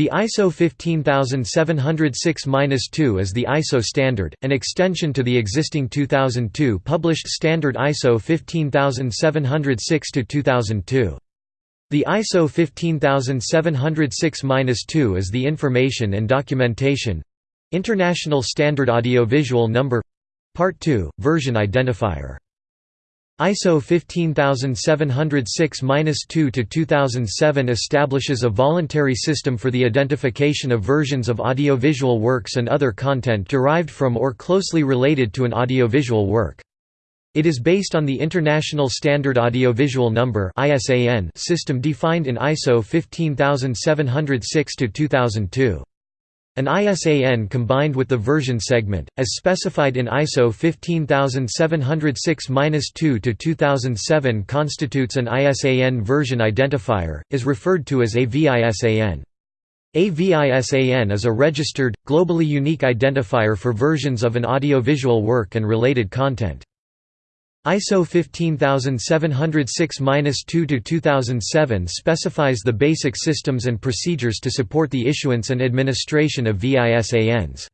The ISO 15706-2 is the ISO standard, an extension to the existing 2002 published standard ISO 15706-2002. The ISO 15706-2 is the Information and Documentation International Standard Audiovisual Number Part 2, Version Identifier ISO 15706-2-2007 establishes a voluntary system for the identification of versions of audiovisual works and other content derived from or closely related to an audiovisual work. It is based on the International Standard Audiovisual Number system defined in ISO 15706-2002. An ISAN combined with the version segment, as specified in ISO 15706-2-2007 constitutes an ISAN version identifier, is referred to as a VISAN. A VISAN is a registered, globally unique identifier for versions of an audiovisual work and related content. ISO 15706-2-2007 specifies the basic systems and procedures to support the issuance and administration of VISANs.